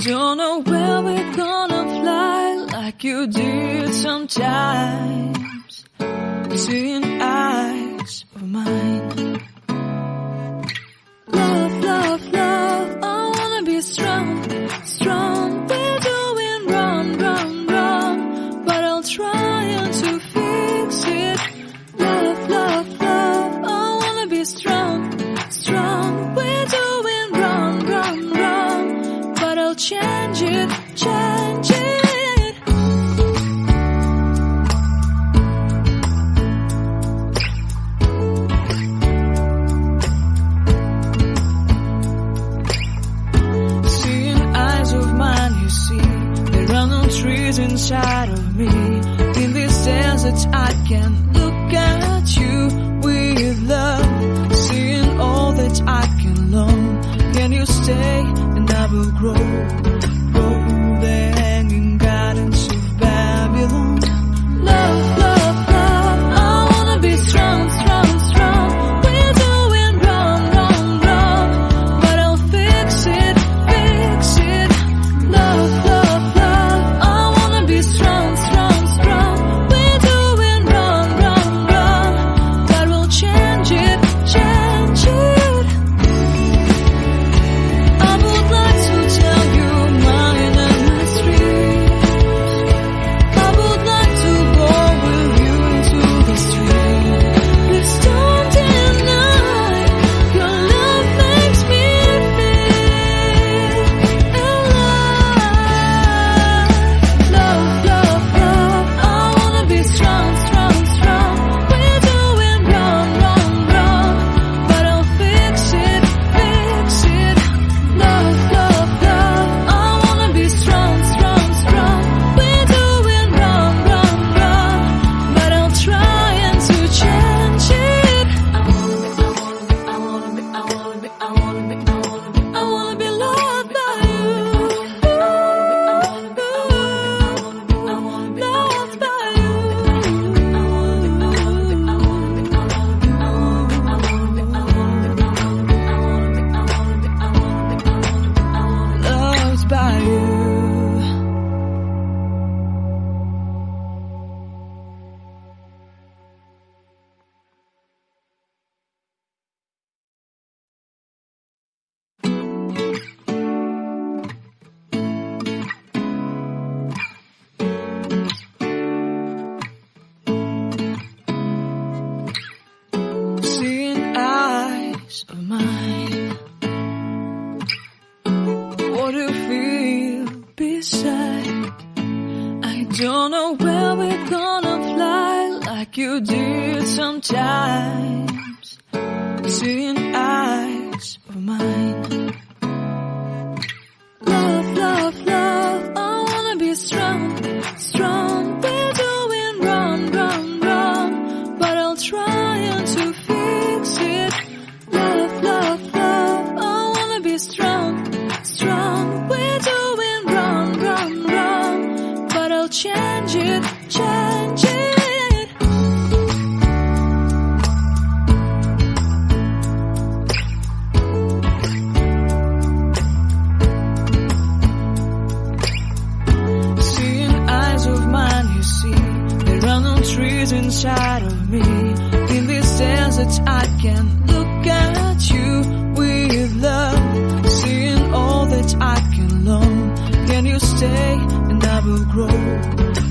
Don't know where we're gonna fly like you did sometimes. Seeing eyes of mine. inside of me. In this desert, I can look at you with love, seeing all that I can learn. Can you stay and I will grow? but of mine. What do you feel beside? I don't know where we're gonna fly like you did sometimes. Seeing eyes of mine. trees inside of me. In this sense that I can look at you with love, seeing all that I can learn. Can you stay and I will grow?